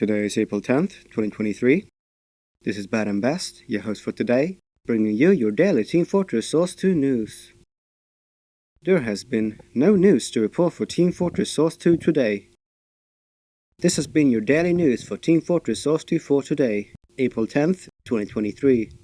Today is April 10th, 2023. This is Bad and Best, your host for today, bringing you your daily Team Fortress Source 2 news. There has been no news to report for Team Fortress Source 2 today. This has been your daily news for Team Fortress Source 2 for today, April 10th, 2023.